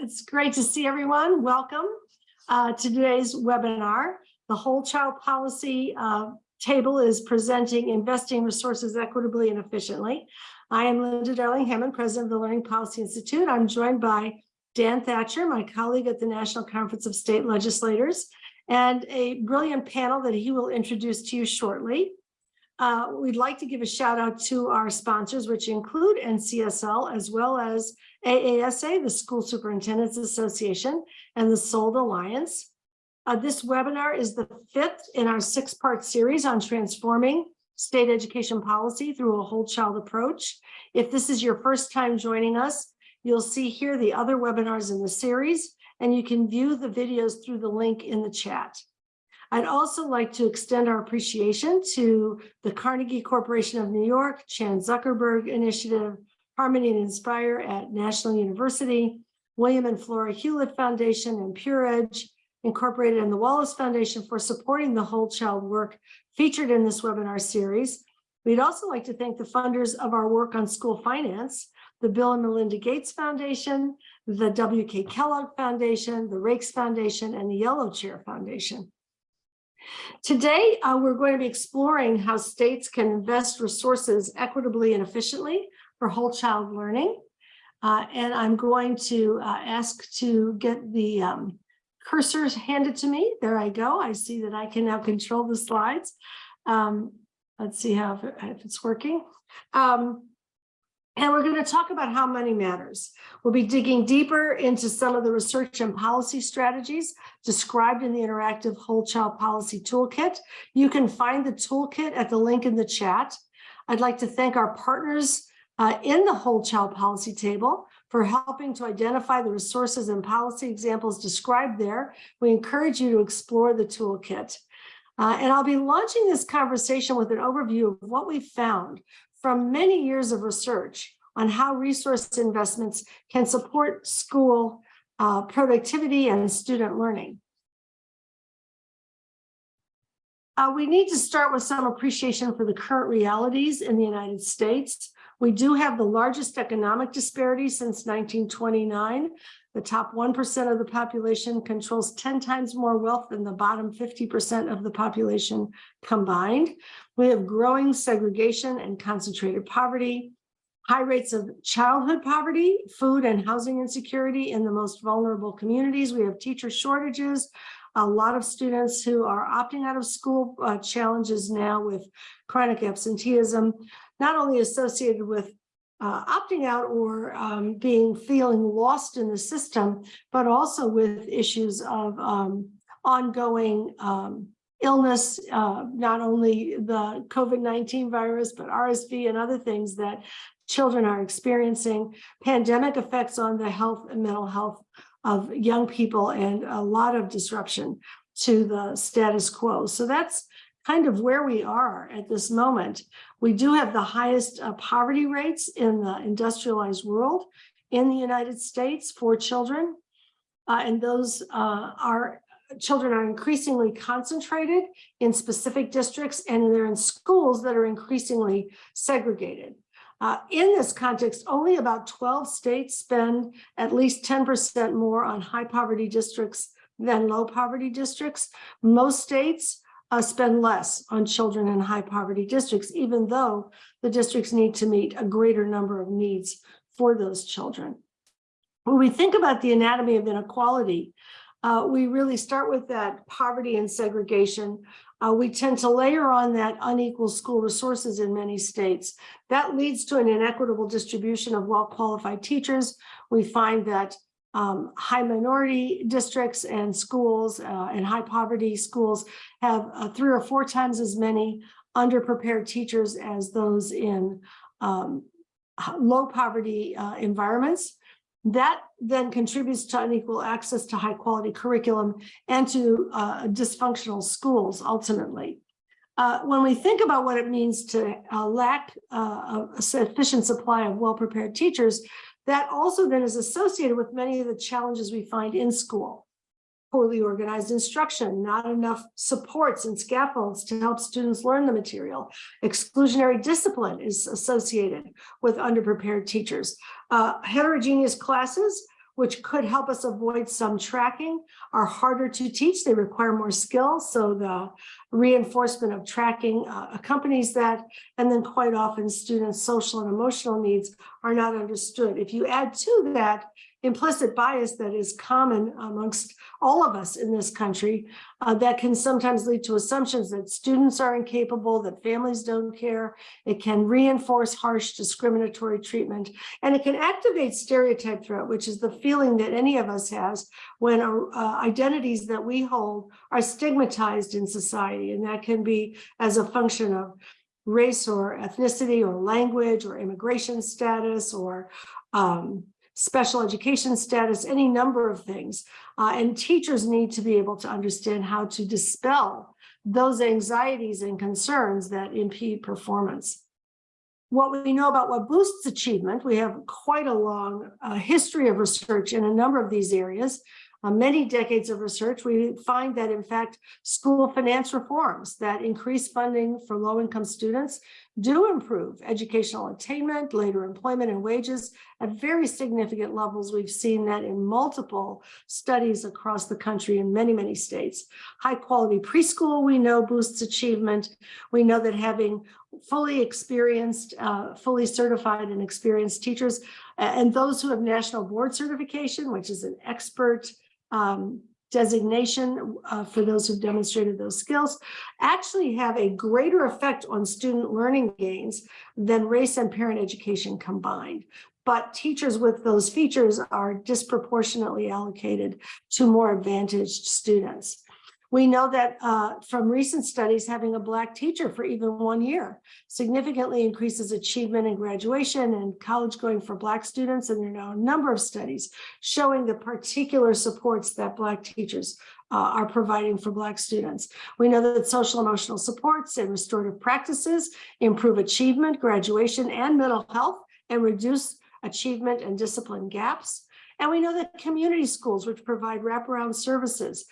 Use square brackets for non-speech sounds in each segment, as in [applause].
It's great to see everyone. Welcome uh, to today's webinar. The Whole Child Policy uh, table is presenting investing resources equitably and efficiently. I am Linda Darling Hammond, President of the Learning Policy Institute. I'm joined by Dan Thatcher, my colleague at the National Conference of State Legislators, and a brilliant panel that he will introduce to you shortly. Uh, we'd like to give a shout out to our sponsors, which include NCSL, as well as AASA, the School Superintendents Association, and the SOLD Alliance. Uh, this webinar is the fifth in our six-part series on transforming state education policy through a whole child approach. If this is your first time joining us, you'll see here the other webinars in the series, and you can view the videos through the link in the chat. I'd also like to extend our appreciation to the Carnegie Corporation of New York, Chan Zuckerberg Initiative, Harmony and Inspire at National University, William and Flora Hewlett Foundation and PureEdge Incorporated and the Wallace Foundation for supporting the whole child work featured in this webinar series. We'd also like to thank the funders of our work on school finance, the Bill and Melinda Gates Foundation, the W.K. Kellogg Foundation, the Raikes Foundation, and the Yellow Chair Foundation. Today, uh, we're going to be exploring how states can invest resources equitably and efficiently for whole child learning. Uh, and I'm going to uh, ask to get the um, cursors handed to me. There I go. I see that I can now control the slides. Um, let's see how if, it's working. Um, and we're going to talk about how money matters. We'll be digging deeper into some of the research and policy strategies described in the interactive whole child policy toolkit. You can find the toolkit at the link in the chat. I'd like to thank our partners uh, in the whole child policy table for helping to identify the resources and policy examples described there. We encourage you to explore the toolkit. Uh, and I'll be launching this conversation with an overview of what we found from many years of research on how resource investments can support school uh, productivity and student learning. Uh, we need to start with some appreciation for the current realities in the United States. We do have the largest economic disparity since 1929. The top 1% of the population controls 10 times more wealth than the bottom 50% of the population combined. We have growing segregation and concentrated poverty, high rates of childhood poverty, food and housing insecurity in the most vulnerable communities. We have teacher shortages, a lot of students who are opting out of school uh, challenges now with chronic absenteeism, not only associated with uh, opting out or um, being feeling lost in the system, but also with issues of um, ongoing um, illness, uh, not only the COVID-19 virus, but RSV and other things that children are experiencing, pandemic effects on the health and mental health of young people and a lot of disruption to the status quo. So that's kind of where we are at this moment. We do have the highest uh, poverty rates in the industrialized world in the United States for children. Uh, and those uh, are children are increasingly concentrated in specific districts and they're in schools that are increasingly segregated. Uh, in this context, only about 12 states spend at least 10% more on high poverty districts than low poverty districts. Most states uh, spend less on children in high poverty districts, even though the districts need to meet a greater number of needs for those children. When we think about the anatomy of inequality, uh, we really start with that poverty and segregation. Uh, we tend to layer on that unequal school resources in many states. That leads to an inequitable distribution of well-qualified teachers. We find that um, high minority districts and schools uh, and high poverty schools have uh, three or four times as many underprepared teachers as those in um, low poverty uh, environments. That then contributes to unequal access to high quality curriculum and to uh, dysfunctional schools ultimately. Uh, when we think about what it means to uh, lack uh, a sufficient supply of well-prepared teachers, that also then is associated with many of the challenges we find in school. Poorly organized instruction, not enough supports and scaffolds to help students learn the material. Exclusionary discipline is associated with underprepared teachers. Uh, heterogeneous classes which could help us avoid some tracking, are harder to teach. They require more skill. So the reinforcement of tracking uh, accompanies that. And then quite often students' social and emotional needs are not understood. If you add to that implicit bias that is common amongst all of us in this country uh, that can sometimes lead to assumptions that students are incapable, that families don't care. It can reinforce harsh discriminatory treatment, and it can activate stereotype threat, which is the feeling that any of us has when uh, identities that we hold are stigmatized in society. And that can be as a function of race or ethnicity or language or immigration status or um, special education status, any number of things. Uh, and teachers need to be able to understand how to dispel those anxieties and concerns that impede performance. What we know about what boosts achievement, we have quite a long uh, history of research in a number of these areas uh, many decades of research, we find that in fact, school finance reforms that increase funding for low-income students do improve educational attainment, later employment and wages at very significant levels. We've seen that in multiple studies across the country in many, many states. High quality preschool, we know boosts achievement. We know that having fully experienced, uh, fully certified and experienced teachers and those who have national board certification, which is an expert um, designation uh, for those who've demonstrated those skills actually have a greater effect on student learning gains than race and parent education combined. But teachers with those features are disproportionately allocated to more advantaged students. We know that uh, from recent studies, having a Black teacher for even one year significantly increases achievement in graduation and college going for Black students. And there are now a number of studies showing the particular supports that Black teachers uh, are providing for Black students. We know that social emotional supports and restorative practices improve achievement, graduation, and mental health and reduce achievement and discipline gaps. And we know that community schools, which provide wraparound services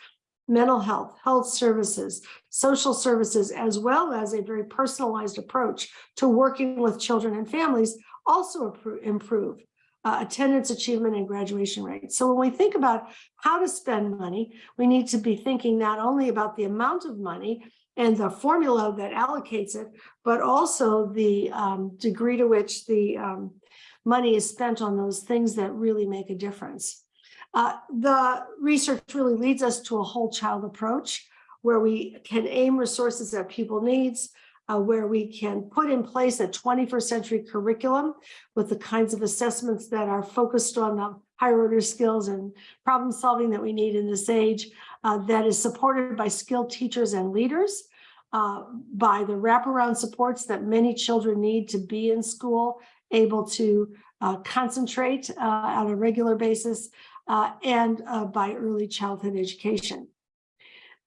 mental health, health services, social services, as well as a very personalized approach to working with children and families also improve uh, attendance achievement and graduation rates. So when we think about how to spend money, we need to be thinking not only about the amount of money and the formula that allocates it, but also the um, degree to which the um, money is spent on those things that really make a difference. Uh, the research really leads us to a whole child approach where we can aim resources at pupil needs, uh, where we can put in place a 21st century curriculum with the kinds of assessments that are focused on the higher order skills and problem solving that we need in this age uh, that is supported by skilled teachers and leaders, uh, by the wraparound supports that many children need to be in school, able to uh, concentrate uh, on a regular basis, uh, and uh, by early childhood education.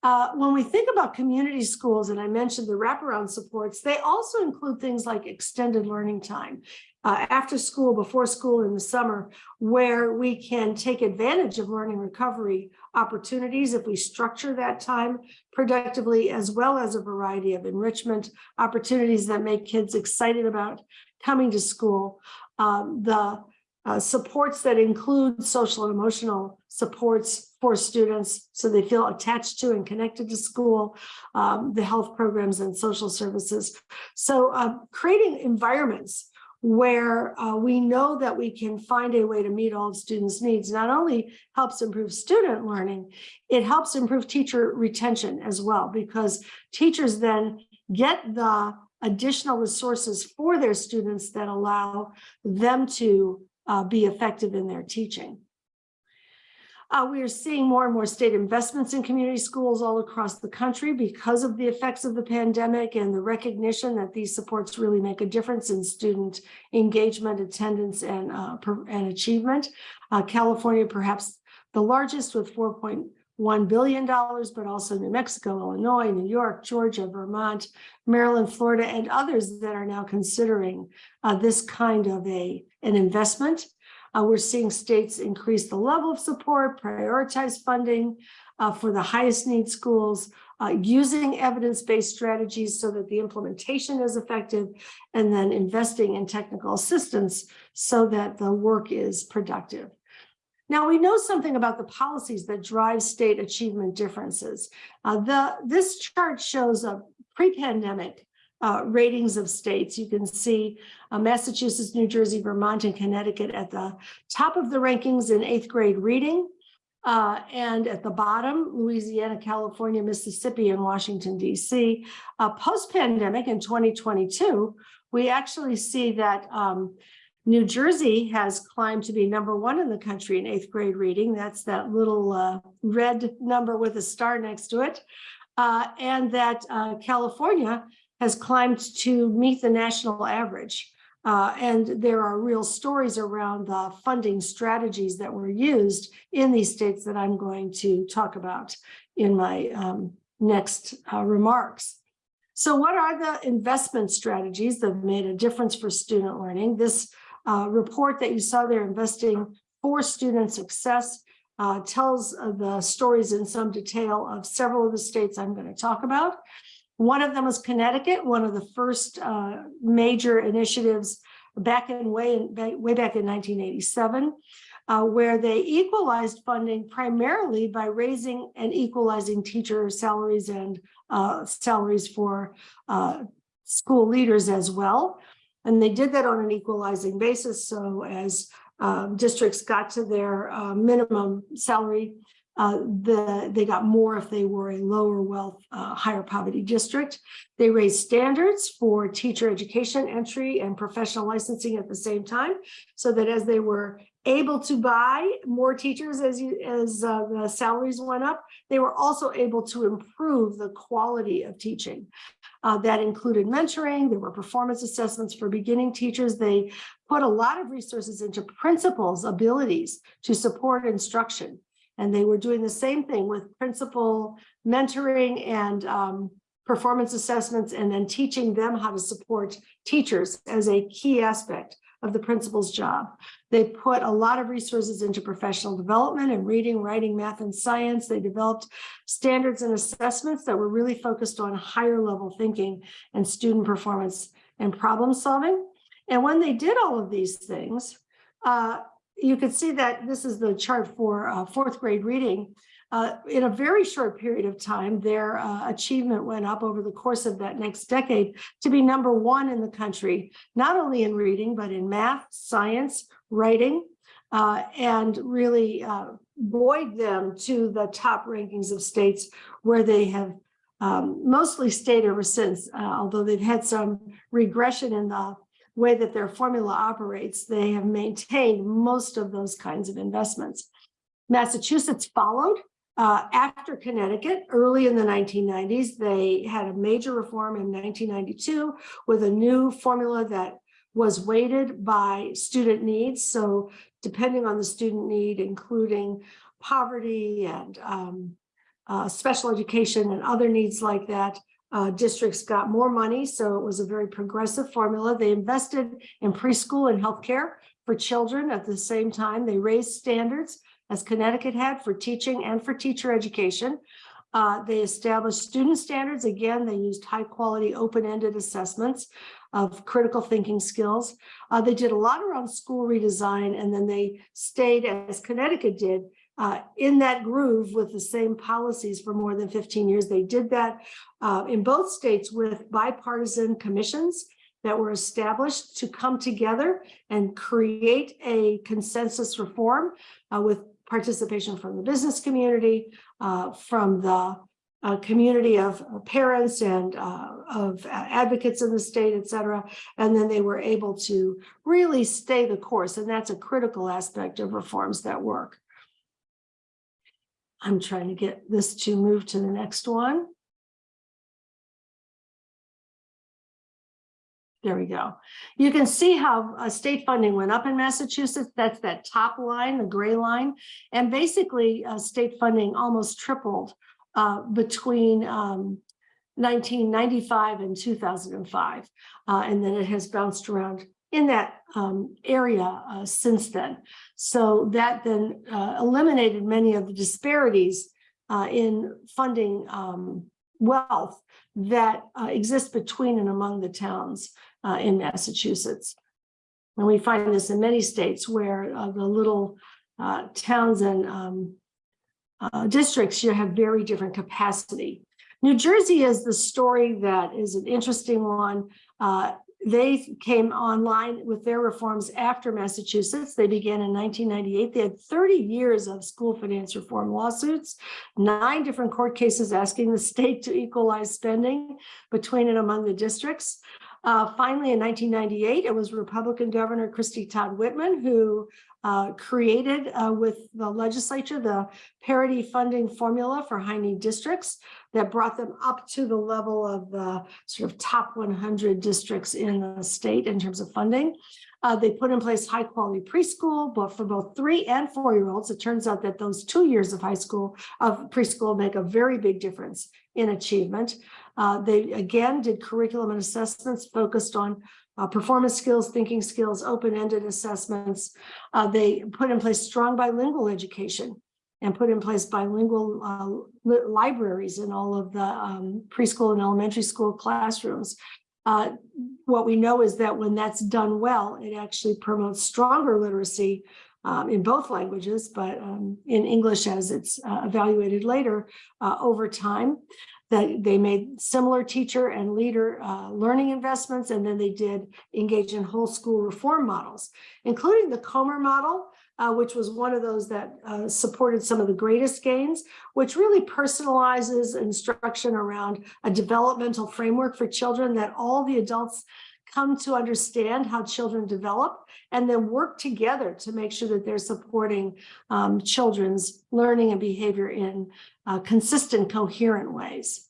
Uh, when we think about community schools, and I mentioned the wraparound supports, they also include things like extended learning time, uh, after school, before school in the summer, where we can take advantage of learning recovery opportunities if we structure that time productively, as well as a variety of enrichment opportunities that make kids excited about coming to school. Um, the uh, supports that include social and emotional supports for students so they feel attached to and connected to school, um, the health programs and social services. So uh, creating environments where uh, we know that we can find a way to meet all students' needs not only helps improve student learning, it helps improve teacher retention as well, because teachers then get the additional resources for their students that allow them to uh, be effective in their teaching. Uh, we are seeing more and more state investments in community schools all across the country because of the effects of the pandemic and the recognition that these supports really make a difference in student engagement, attendance, and, uh, and achievement. Uh, California, perhaps the largest with 4.1 billion dollars, but also New Mexico, Illinois, New York, Georgia, Vermont, Maryland, Florida, and others that are now considering uh, this kind of a an investment. Uh, we're seeing states increase the level of support, prioritize funding uh, for the highest need schools, uh, using evidence-based strategies so that the implementation is effective, and then investing in technical assistance so that the work is productive. Now, we know something about the policies that drive state achievement differences. Uh, the, this chart shows a pre-pandemic uh, ratings of states. You can see uh, Massachusetts, New Jersey, Vermont, and Connecticut at the top of the rankings in eighth grade reading. Uh, and at the bottom, Louisiana, California, Mississippi, and Washington, DC. Uh, Post-pandemic in 2022, we actually see that um, New Jersey has climbed to be number one in the country in eighth grade reading. That's that little uh, red number with a star next to it. Uh, and that uh, California has climbed to meet the national average. Uh, and there are real stories around the funding strategies that were used in these states that I'm going to talk about in my um, next uh, remarks. So what are the investment strategies that made a difference for student learning? This uh, report that you saw there, Investing for Student Success, uh, tells uh, the stories in some detail of several of the states I'm going to talk about. One of them was Connecticut, one of the first uh, major initiatives back in way, way back in 1987, uh, where they equalized funding primarily by raising and equalizing teacher salaries and uh, salaries for uh, school leaders as well. And they did that on an equalizing basis. So as um, districts got to their uh, minimum salary, uh, the, they got more if they were a lower wealth, uh, higher poverty district. They raised standards for teacher education entry and professional licensing at the same time, so that as they were able to buy more teachers as you as uh, the salaries went up, they were also able to improve the quality of teaching. Uh, that included mentoring, there were performance assessments for beginning teachers. They put a lot of resources into principals' abilities to support instruction. And they were doing the same thing with principal mentoring and um, performance assessments and then teaching them how to support teachers as a key aspect of the principal's job. They put a lot of resources into professional development and reading, writing, math, and science. They developed standards and assessments that were really focused on higher level thinking and student performance and problem solving. And when they did all of these things, uh, you could see that this is the chart for uh, fourth grade reading. Uh, in a very short period of time, their uh, achievement went up over the course of that next decade to be number one in the country, not only in reading, but in math, science, writing, uh, and really uh, buoyed them to the top rankings of states where they have um, mostly stayed ever since, uh, although they've had some regression in the way that their formula operates, they have maintained most of those kinds of investments. Massachusetts followed uh, after Connecticut, early in the 1990s, they had a major reform in 1992 with a new formula that was weighted by student needs. So depending on the student need, including poverty and um, uh, special education and other needs like that, uh, districts got more money. So it was a very progressive formula. They invested in preschool and healthcare for children at the same time. They raised standards as Connecticut had for teaching and for teacher education. Uh, they established student standards. Again, they used high quality open-ended assessments of critical thinking skills. Uh, they did a lot around school redesign and then they stayed as Connecticut did uh, in that groove with the same policies for more than 15 years. They did that uh, in both states with bipartisan commissions that were established to come together and create a consensus reform uh, with participation from the business community, uh, from the uh, community of parents and uh, of advocates in the state, et cetera. And then they were able to really stay the course. And that's a critical aspect of reforms that work. I'm trying to get this to move to the next one. There we go. You can see how uh, state funding went up in Massachusetts. That's that top line, the gray line. And basically, uh, state funding almost tripled uh, between um, 1995 and 2005. Uh, and then it has bounced around in that um, area uh, since then. So that then uh, eliminated many of the disparities in funding um, wealth that exist between and among the towns uh, in Massachusetts. And we find this in many states where uh, the little uh, towns and um, uh, districts, you have very different capacity. New Jersey is the story that is an interesting one. Uh, they came online with their reforms after Massachusetts. They began in 1998. They had 30 years of school finance reform lawsuits, nine different court cases asking the state to equalize spending between and among the districts. Uh, finally, in 1998, it was Republican Governor Christie Todd Whitman who uh, created uh, with the legislature the parity funding formula for high need districts that brought them up to the level of the sort of top 100 districts in the state in terms of funding. Uh, they put in place high quality preschool, but for both three and four year olds, it turns out that those two years of high school of preschool make a very big difference in achievement. Uh, they again did curriculum and assessments focused on uh, performance skills, thinking skills, open-ended assessments. Uh, they put in place strong bilingual education and put in place bilingual uh, li libraries in all of the um, preschool and elementary school classrooms. Uh, what we know is that when that's done well, it actually promotes stronger literacy um, in both languages, but um, in English as it's evaluated later over time that they made similar teacher and leader uh, learning investments, and then they did engage in whole school reform models, including the Comer model, uh, which was one of those that uh, supported some of the greatest gains, which really personalizes instruction around a developmental framework for children that all the adults come to understand how children develop and then work together to make sure that they're supporting um, children's learning and behavior in uh, consistent, coherent ways.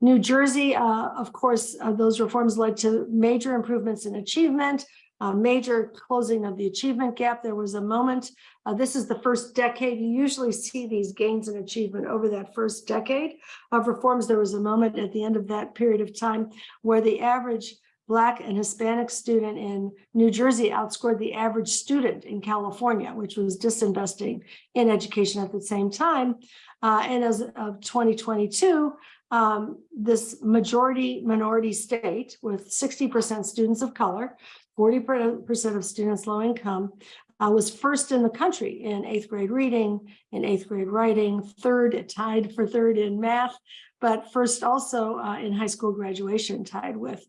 New Jersey, uh, of course, uh, those reforms led to major improvements in achievement, uh, major closing of the achievement gap. There was a moment, uh, this is the first decade, you usually see these gains in achievement over that first decade of reforms. There was a moment at the end of that period of time where the average Black and Hispanic student in New Jersey outscored the average student in California, which was disinvesting in education at the same time. Uh, and as of 2022, um, this majority minority state with 60% students of color, 40% of students low income, uh, was first in the country in eighth grade reading, in eighth grade writing, third, tied for third in math, but first also uh, in high school graduation tied with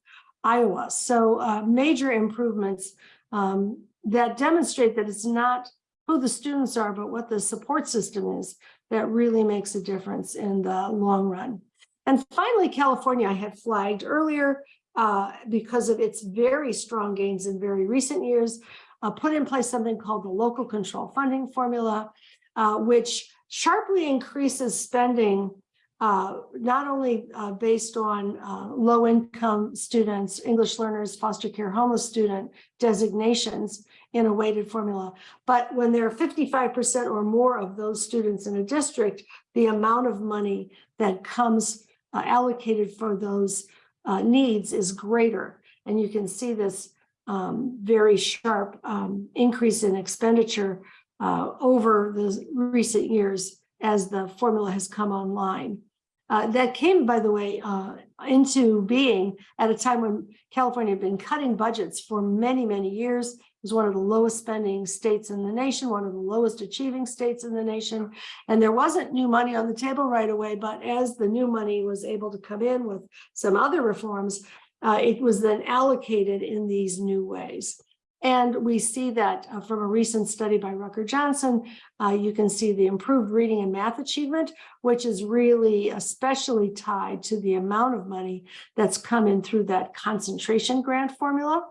Iowa. So uh, major improvements um, that demonstrate that it's not who the students are, but what the support system is that really makes a difference in the long run. And finally, California I had flagged earlier uh, because of its very strong gains in very recent years, uh, put in place something called the local control funding formula, uh, which sharply increases spending uh, not only uh, based on uh, low income students, English learners, foster care homeless student designations in a weighted formula, but when there are 55% or more of those students in a district, the amount of money that comes uh, allocated for those uh, needs is greater. And you can see this um, very sharp um, increase in expenditure over the recent years as the formula has come online. Uh, that came, by the way, uh, into being at a time when California had been cutting budgets for many, many years. It was one of the lowest spending states in the nation, one of the lowest achieving states in the nation. And there wasn't new money on the table right away, but as the new money was able to come in with some other reforms, uh, it was then allocated in these new ways. And we see that uh, from a recent study by Rucker Johnson, uh, you can see the improved reading and math achievement, which is really especially tied to the amount of money that's come in through that concentration grant formula.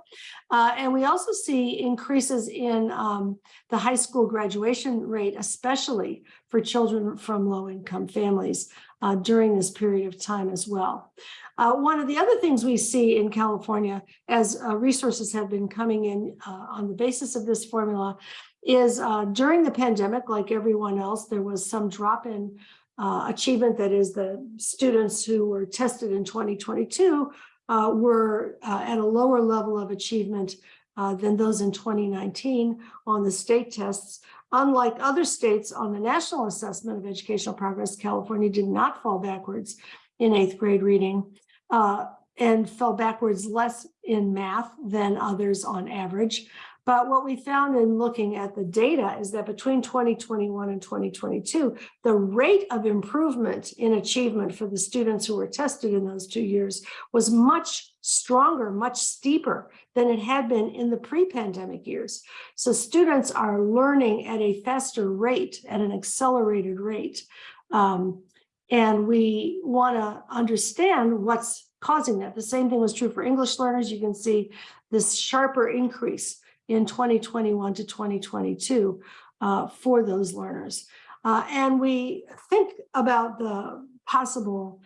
Uh, and we also see increases in um, the high school graduation rate, especially for children from low income families uh, during this period of time as well. Uh, one of the other things we see in California as uh, resources have been coming in uh, on the basis of this formula is uh, during the pandemic, like everyone else, there was some drop in uh, achievement that is the students who were tested in 2022 uh, were at a lower level of achievement than those in 2019 on the state tests. Unlike other states on the National Assessment of Educational Progress, California did not fall backwards in eighth grade reading uh, and fell backwards less in math than others on average. But what we found in looking at the data is that between 2021 and 2022, the rate of improvement in achievement for the students who were tested in those two years was much stronger, much steeper than it had been in the pre-pandemic years. So students are learning at a faster rate, at an accelerated rate. Um, and we want to understand what's causing that. The same thing was true for English learners. You can see this sharper increase in 2021 to 2022 uh, for those learners. Uh, and we think about the possible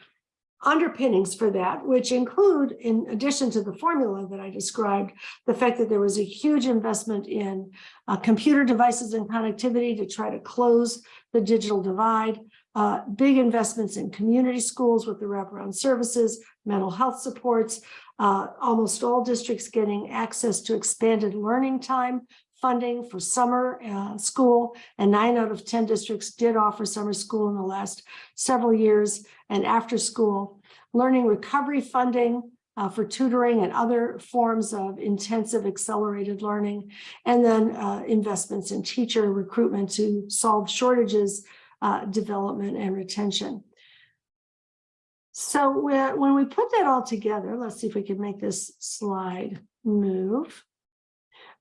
underpinnings for that, which include, in addition to the formula that I described, the fact that there was a huge investment in uh, computer devices and connectivity to try to close the digital divide, uh, big investments in community schools with the wraparound services, mental health supports, uh, almost all districts getting access to expanded learning time funding for summer uh, school, and nine out of 10 districts did offer summer school in the last several years, and after school, learning recovery funding uh, for tutoring and other forms of intensive accelerated learning, and then uh, investments in teacher recruitment to solve shortages, uh, development, and retention. So when, we put that all together, let's see if we can make this slide move.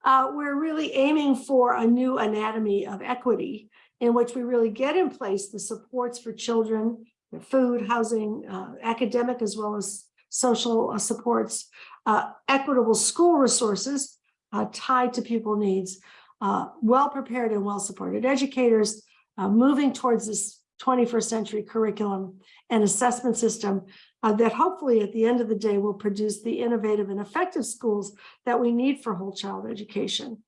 Uh, we're really aiming for a new anatomy of equity in which we really get in place the supports for children, food, housing, uh, academic, as well as social uh, supports, uh, equitable school resources uh, tied to pupil needs, uh, well-prepared and well-supported educators, moving towards this 21st century curriculum and assessment system uh, that hopefully at the end of the day will produce the innovative and effective schools that we need for whole child education.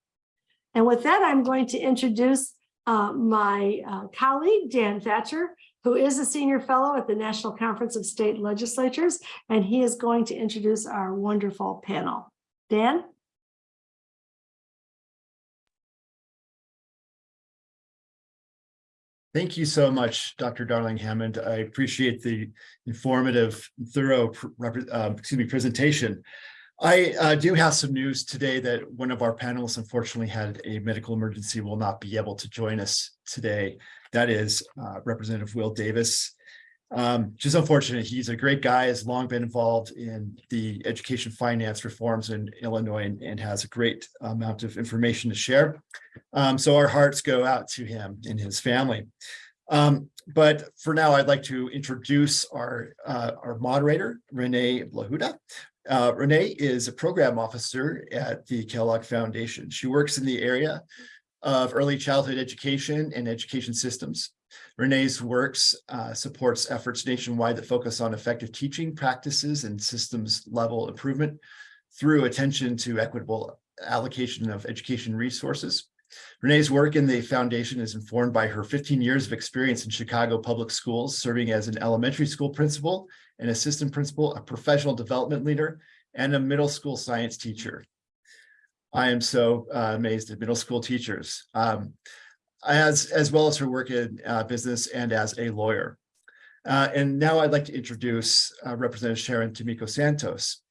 And with that, I'm going to introduce uh, my uh, colleague, Dan Thatcher, who is a senior fellow at the National Conference of State Legislatures, and he is going to introduce our wonderful panel. Dan? Thank you so much, Dr. Darling Hammond. I appreciate the informative, thorough, uh, excuse me, presentation. I uh, do have some news today that one of our panelists unfortunately had a medical emergency, will not be able to join us today. That is uh, Representative Will Davis um, which is unfortunate. He's a great guy, has long been involved in the education finance reforms in Illinois and, and has a great amount of information to share. Um, so our hearts go out to him and his family. Um, but for now, I'd like to introduce our, uh, our moderator, Renee Blahuda. Uh, Renee is a program officer at the Kellogg Foundation. She works in the area of early childhood education and education systems. Renee's works uh, supports efforts nationwide that focus on effective teaching practices and systems level improvement through attention to equitable allocation of education resources. Renee's work in the foundation is informed by her 15 years of experience in Chicago public schools, serving as an elementary school principal, an assistant principal, a professional development leader, and a middle school science teacher. I am so uh, amazed at middle school teachers. Um, as, as well as her work in uh, business and as a lawyer. Uh, and now I'd like to introduce uh, Representative Sharon Tomiko Santos.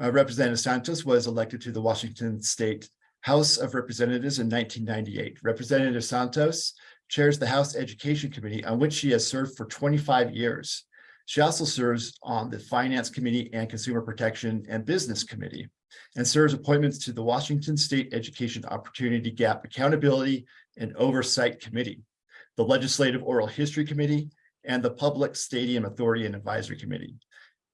Uh, Representative Santos was elected to the Washington State House of Representatives in 1998. Representative Santos chairs the House Education Committee on which she has served for 25 years. She also serves on the Finance Committee and Consumer Protection and Business Committee and serves appointments to the Washington State Education Opportunity Gap Accountability and Oversight Committee, the Legislative Oral History Committee, and the Public Stadium Authority and Advisory Committee.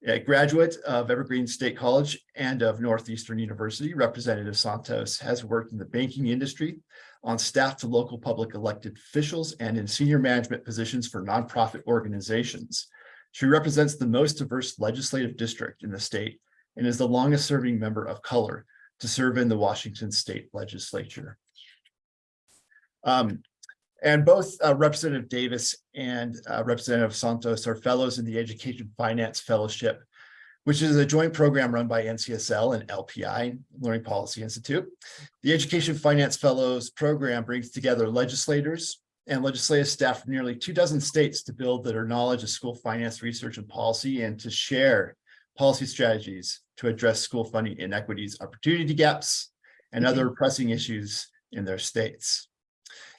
A graduate of Evergreen State College and of Northeastern University, Representative Santos has worked in the banking industry on staff to local public elected officials and in senior management positions for nonprofit organizations. She represents the most diverse legislative district in the state and is the longest serving member of color to serve in the Washington State Legislature. Um, and both uh, Representative Davis and uh, Representative Santos are fellows in the Education Finance Fellowship, which is a joint program run by NCSL and LPI, Learning Policy Institute. The Education Finance Fellows program brings together legislators and legislative staff from nearly two dozen states to build their knowledge of school finance research and policy and to share policy strategies to address school funding inequities, opportunity gaps, and other pressing issues in their states.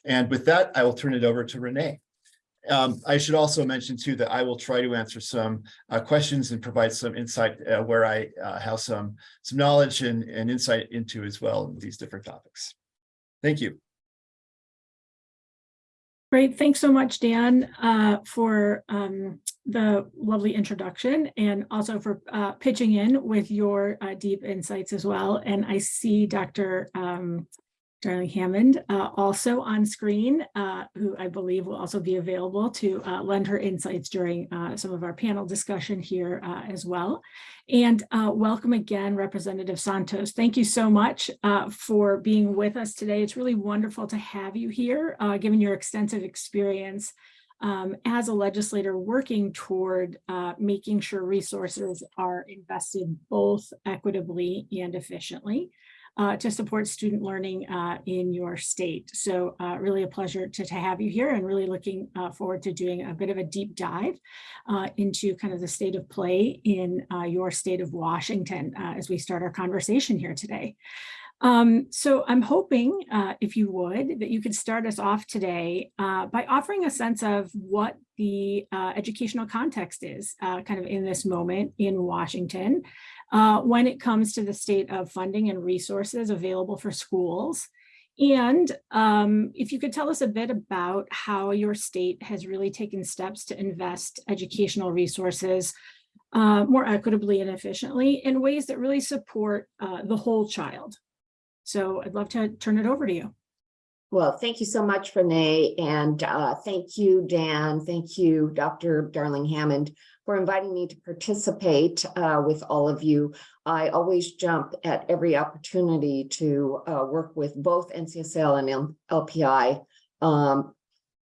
And with that, I will turn it over to Renee. Um, I should also mention too that I will try to answer some uh, questions and provide some insight uh, where I uh, have some some knowledge and, and insight into as well these different topics. Thank you. Great, thanks so much, Dan, uh, for um, the lovely introduction and also for uh, pitching in with your uh, deep insights as well. And I see Dr. Um, Darling Hammond uh, also on screen, uh, who I believe will also be available to uh, lend her insights during uh, some of our panel discussion here uh, as well. And uh, welcome again, Representative Santos. Thank you so much for being with us today. It's really wonderful to have you here, given your extensive experience um, as a legislator working toward making sure resources are invested both equitably and efficiently uh, to support student learning uh, in your state. So uh, really a pleasure to, to have you here and really looking uh, forward to doing a bit of a deep dive uh, into kind of the state of play in your state of Washington as we start our conversation here today. Um, so I'm hoping, uh, if you would, that you could start us off today uh, by offering a sense of what the uh, educational context is kind of in this moment in Washington uh, when it comes to the state of funding and resources available for schools. And um, if you could tell us a bit about how your state has really taken steps to invest educational resources uh, more equitably and efficiently in ways that really support uh, the whole child. So I'd love to turn it over to you. Well, thank you so much, Renee, and uh, thank you, Dan. Thank you, Dr. Darling Hammond, for inviting me to participate uh, with all of you. I always jump at every opportunity to uh, work with both NCSL and LPI, um,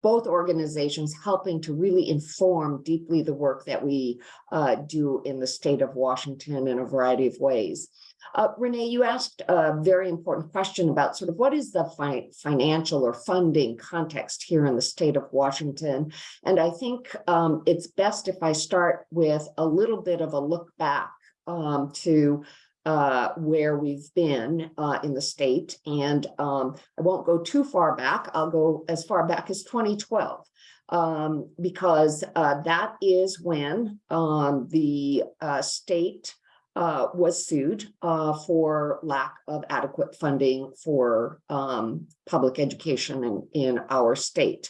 both organizations helping to really inform deeply the work that we uh, do in the state of Washington in a variety of ways. Uh, Renee, you asked a very important question about sort of what is the fi financial or funding context here in the state of Washington. And I think um, it's best if I start with a little bit of a look back um, to uh, where we've been uh, in the state. And um, I won't go too far back. I'll go as far back as 2012. Um, because uh, that is when um, the uh, state uh, was sued uh, for lack of adequate funding for um, public education in, in our state.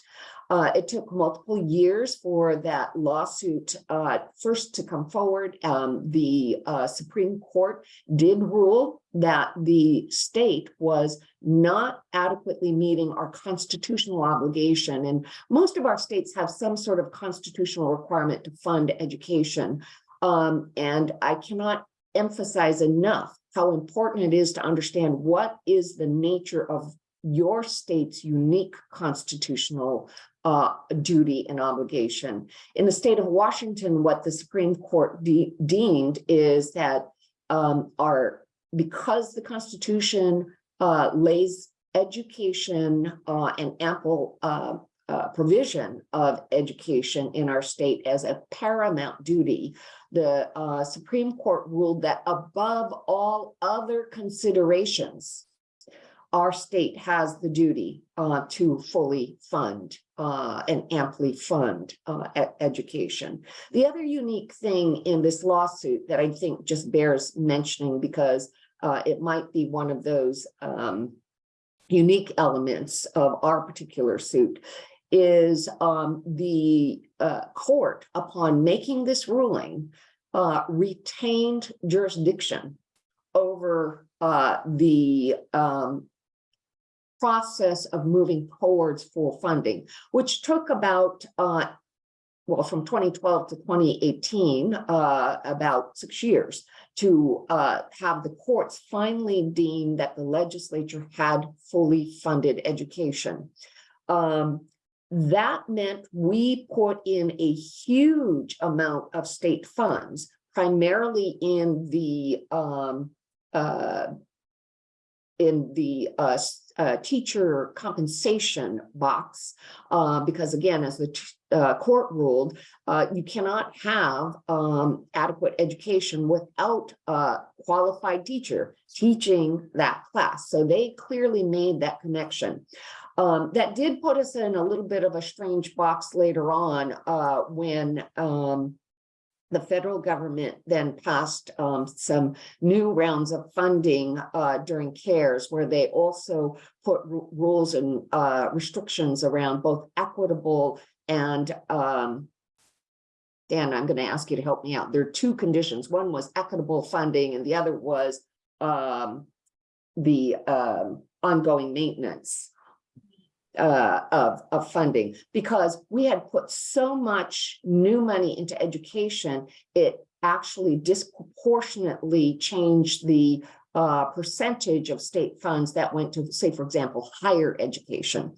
Uh, it took multiple years for that lawsuit uh, first to come forward. Um, the uh, Supreme Court did rule that the state was not adequately meeting our constitutional obligation. And most of our states have some sort of constitutional requirement to fund education. Um, and I cannot emphasize enough how important it is to understand what is the nature of your state's unique constitutional uh, duty and obligation. In the state of Washington, what the Supreme Court de deemed is that um, our because the Constitution uh, lays education uh, and ample uh, uh, provision of education in our state as a paramount duty, the uh, Supreme Court ruled that above all other considerations, our state has the duty uh, to fully fund uh, and amply fund uh, e education. The other unique thing in this lawsuit that I think just bears mentioning because uh, it might be one of those um, unique elements of our particular suit is um, the uh, court, upon making this ruling, uh, retained jurisdiction over uh, the um, process of moving towards full funding, which took about, uh, well, from 2012 to 2018, uh, about six years to uh, have the courts finally deem that the legislature had fully funded education. Um, that meant we put in a huge amount of state funds, primarily in the um, uh, in the uh, uh, teacher compensation box. Uh, because again, as the uh, court ruled, uh, you cannot have um, adequate education without a qualified teacher teaching that class. So they clearly made that connection. Um, that did put us in a little bit of a strange box later on, uh, when, um, the federal government then passed, um, some new rounds of funding, uh, during CARES, where they also put rules and, uh, restrictions around both equitable and, um, Dan, I'm gonna ask you to help me out. There are two conditions. One was equitable funding and the other was, um, the, um, ongoing maintenance uh, of, of funding, because we had put so much new money into education, it actually disproportionately changed the uh, percentage of state funds that went to, say, for example, higher education.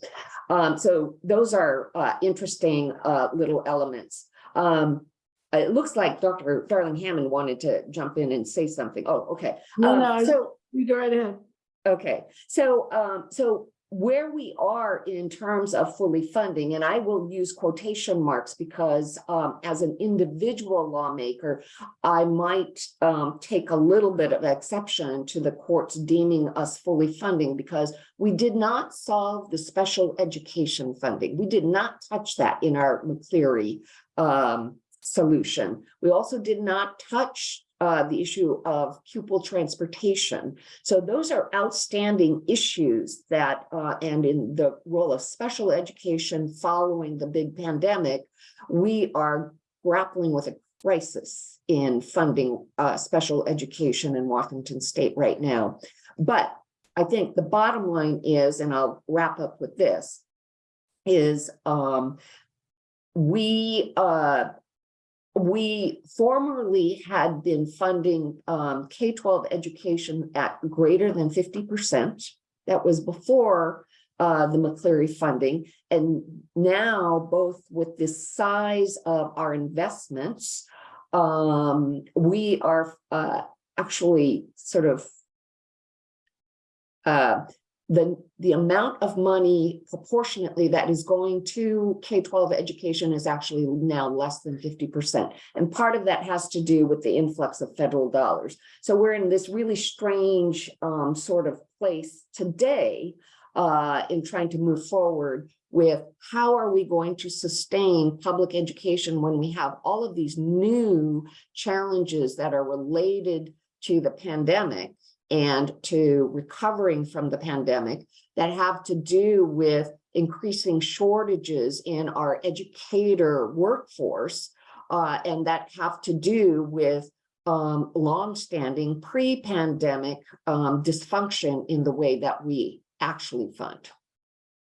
Um, so those are uh, interesting uh, little elements. Um, it looks like Dr. Darling Hammond wanted to jump in and say something. Oh, okay. No, Um, no, So you go right ahead. Okay, so, um, so where we are in terms of fully funding, and I will use quotation marks because, um, as an individual lawmaker, I might, um, take a little bit of exception to the courts deeming us fully funding because we did not solve the special education funding. We did not touch that in our McCleary, um, solution. We also did not touch, uh, the issue of pupil transportation. So those are outstanding issues that, uh, and in the role of special education following the big pandemic, we are grappling with a crisis in funding, uh, special education in Washington state right now. But I think the bottom line is, and I'll wrap up with this, is, um, we, uh, we formerly had been funding um K-12 education at greater than fifty percent. That was before uh the McCleary funding. And now, both with the size of our investments, um, we are uh actually sort of uh, the, the amount of money proportionately that is going to K-12 education is actually now less than fifty percent. And part of that has to do with the influx of federal dollars. So we're in this really strange um, sort of place today uh, in trying to move forward with how are we going to sustain public education when we have all of these new challenges that are related to the pandemic and to recovering from the pandemic that have to do with increasing shortages in our educator workforce uh, and that have to do with um, longstanding pre-pandemic um, dysfunction in the way that we actually fund.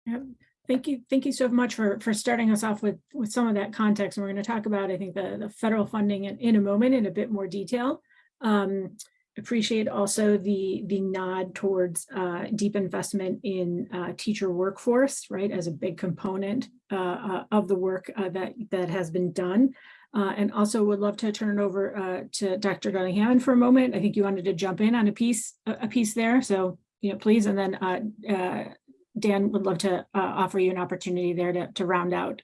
Yeah. Thank you. Thank you so much for, for starting us off with, with some of that context. And we're going to talk about, I think, the, the federal funding in, in a moment in a bit more detail. Um, appreciate also the, the nod towards uh, deep investment in uh, teacher workforce, right, as a big component uh, uh, of the work uh, that, that has been done. Uh, and also would love to turn it over to Dr. Hammond for a moment. I think you wanted to jump in on a piece, a, piece there. So, you know, please, and then Dan would love to offer you an opportunity there to, to round out.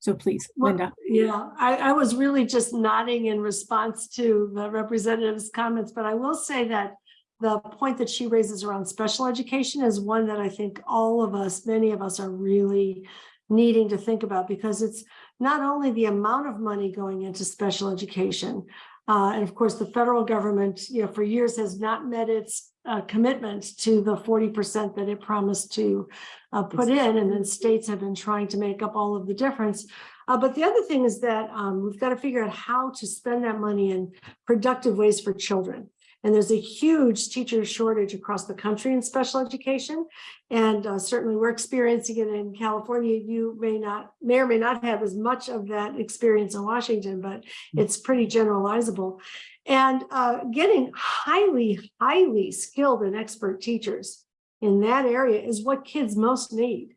So please, Well, Linda. Yeah, I, I was really just nodding in response to the representative's comments, but I will say that the point that she raises around special education is one that I think all of us, many of us are really needing to think about because it's not only the amount of money going into special education, uh, and of course, the federal government, you know, for years has not met its uh, commitment to the forty percent that it promised to uh, put in, and then states have been trying to make up all of the difference. Uh, but the other thing is that um, we've got to figure out how to spend that money in productive ways for children. And there's a huge teacher shortage across the country in special education. And uh, certainly we're experiencing it in California. You may not, may or may not have as much of that experience in Washington, but it's pretty generalizable. And uh, getting highly, highly skilled and expert teachers in that area is what kids most need.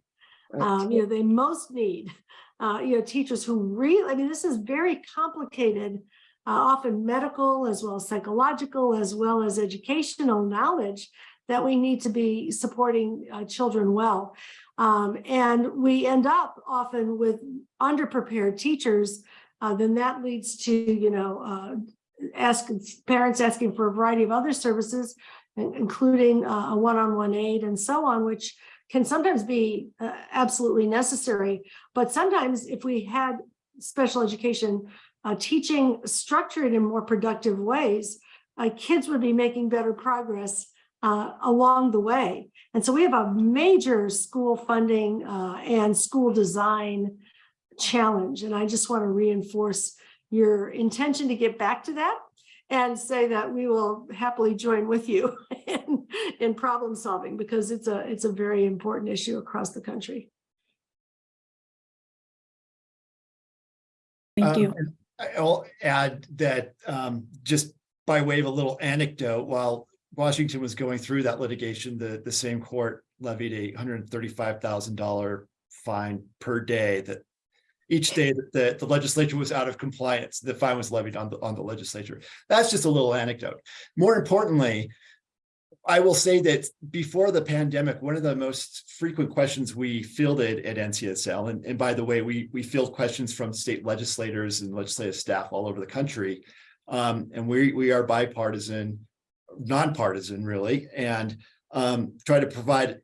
Um, you know, they most need, uh, you know, teachers who really, I mean, this is very complicated uh, often medical as well as psychological, as well as educational knowledge that we need to be supporting uh, children well. Um, and we end up often with underprepared teachers, uh, then that leads to, you know, uh, ask parents asking for a variety of other services, including uh, a one-on-one aide and so on, which can sometimes be uh, absolutely necessary. But sometimes if we had special education uh, teaching structured in more productive ways, uh, kids would be making better progress uh, along the way. And so we have a major school funding uh, and school design challenge. And I just want to reinforce your intention to get back to that and say that we will happily join with you [laughs] in, in problem solving because it's a it's a very important issue across the country. Thank Um, you. and I'll add that um, just by way of a little anecdote, while Washington was going through that litigation, the, the same court levied a hundred and thirty-five thousand dollar fine per day that each day that the, the legislature was out of compliance, the fine was levied on the, on the legislature. That's just a little anecdote. More importantly, I will say that before the pandemic, one of the most frequent questions we fielded at NCSL, and, and by the way, we, we field questions from state legislators and legislative staff all over the country. Um, and we, we are bipartisan, nonpartisan really, and um, try to provide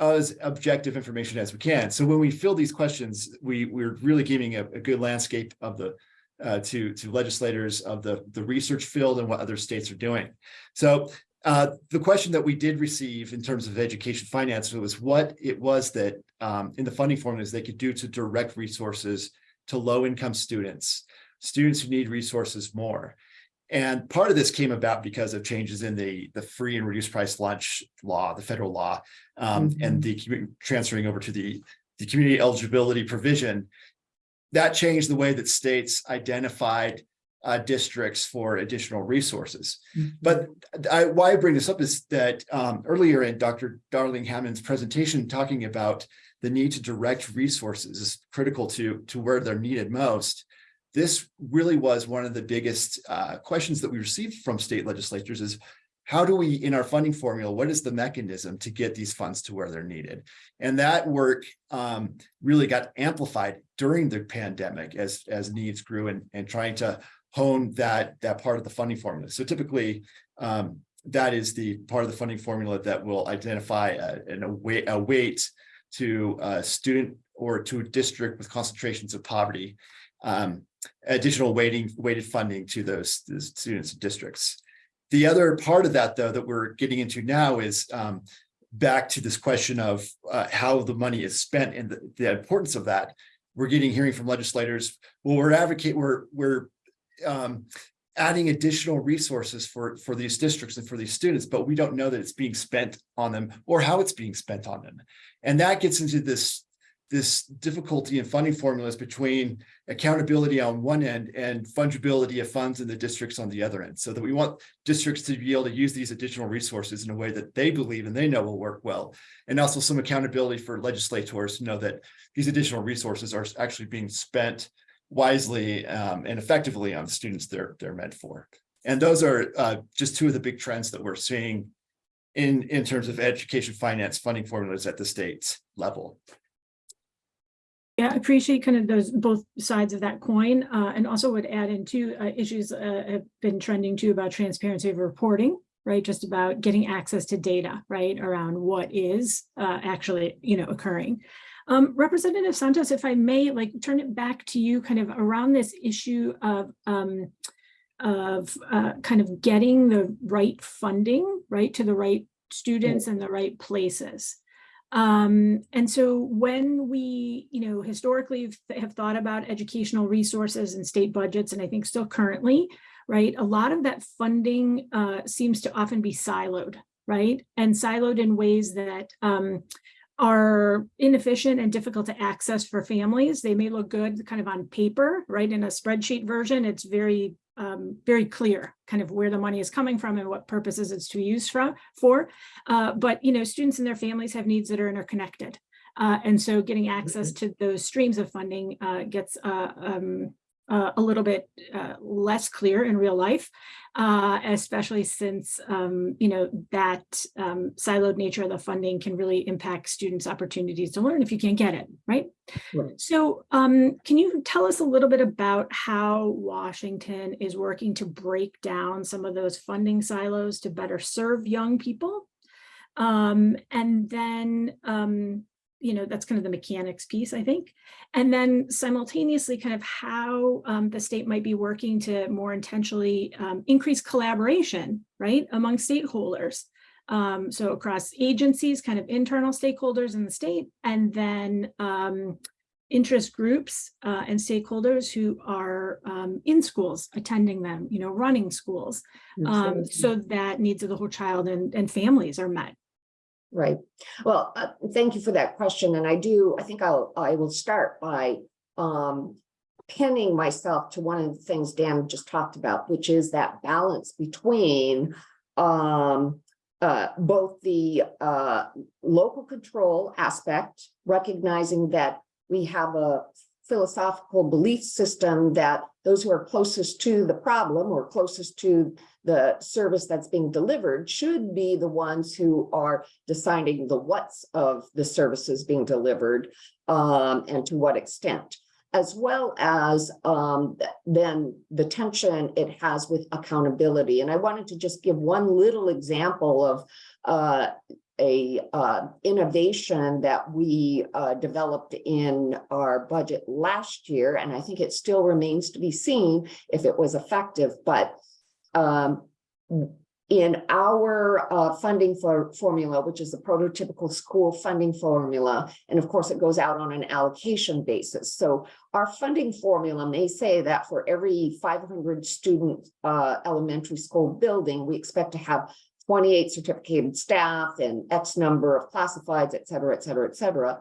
as objective information as we can. So when we fill these questions, we, we're really giving a, a good landscape of the uh, to to legislators of the the research field and what other states are doing. So uh, the question that we did receive in terms of education finance was what it was that um, in the funding formulas they could do to direct resources to low income students, students who need resources more. And part of this came about because of changes in the, the free and reduced price lunch law, the federal law, um, and the commu- transferring over to the, the community eligibility provision. That changed the way that states identified uh, districts for additional resources. But I, why I bring this up is that um, earlier in Dr. Darling Hammond's presentation, talking about the need to direct resources is critical to, to where they're needed most. This really was one of the biggest uh, questions that we received from state legislatures is how do we, in our funding formula, what is the mechanism to get these funds to where they're needed? And that work um, really got amplified during the pandemic as, as needs grew and, and trying to hone that, that part of the funding formula. So typically, um, that is the part of the funding formula that will identify a, an- a weight, to a student or to a district with concentrations of poverty. Um, additional weighting, weighted funding to those, those students and districts. The other part of that, though, that we're getting into now is um, back to this question of uh, how the money is spent and the, the importance of that. We're getting hearing from legislators, well, we're advocate, we're, we're um, adding additional resources for, for these districts and for these students, but we don't know that it's being spent on them or how it's being spent on them. And that gets into this, this difficulty in funding formulas between accountability on one end and fungibility of funds in the districts on the other end. So that we want districts to be able to use these additional resources in a way that they believe and they know will work well. And also some accountability for legislators to know that these additional resources are actually being spent wisely um, and effectively on the students they're they're meant for. And those are uh, just two of the big trends that we're seeing in in terms of education finance funding formulas at the state level. Yeah, I appreciate kind of those both sides of that coin, uh, and also would add in two uh, issues uh, have been trending too about transparency of reporting, right? Just about getting access to data, right, around what is uh, actually, you know, occurring. Um, Representative Santos, if I may, like turn it back to you, kind of around this issue of um, of uh, kind of getting the right funding, right, to the right students and the right places. Um, and so when we, you know, historically have- thought about educational resources and state budgets, and I think still currently, right, a lot of that funding uh, seems to often be siloed, right? And siloed in ways that um, are inefficient and difficult to access for families. They may look good kind of on paper, right? In a spreadsheet version, it's very, um, very clear kind of where the money is coming from and what purposes it's to use from, for. Uh, but, you know, students and their families have needs that are interconnected. Uh, and so getting access to those streams of funding uh, gets uh, um, uh, a little bit uh, less clear in real life, uh, especially since, um, you know, that um, siloed nature of the funding can really impact students' opportunities to learn if you can't get it, right? Right. So um, can you tell us a little bit about how Washington is working to break down some of those funding silos to better serve young people? Um, and then, um, you know, that's kind of the mechanics piece, I think. And then simultaneously kind of how um, the state might be working to more intentionally um, increase collaboration, right, among stakeholders. Um, so across agencies, kind of internal stakeholders in the state, and then um, interest groups uh, and stakeholders who are um, in schools, attending them, you know, running schools, um, so that needs of the whole child and, and families are met. Right. Well, uh, thank you for that question. And I do, I think I'll, I will start by um, pinning myself to one of the things Dan just talked about, which is that balance between um, uh, both the uh, local control aspect, recognizing that we have a philosophical belief system that those who are closest to the problem or closest to the service that's being delivered should be the ones who are deciding the what's of the services being delivered um, and to what extent, as well as um, then the tension it has with accountability. And I wanted to just give one little example of uh, a uh, innovation that we uh, developed in our budget last year, and I think it still remains to be seen if it was effective, but um, in our uh, funding for formula, which is the prototypical school funding formula, and of course it goes out on an allocation basis. So our funding formula may say that for every 500 student uh, elementary school building, we expect to have 28 certificated staff and X number of classifieds, et cetera, et cetera, et cetera.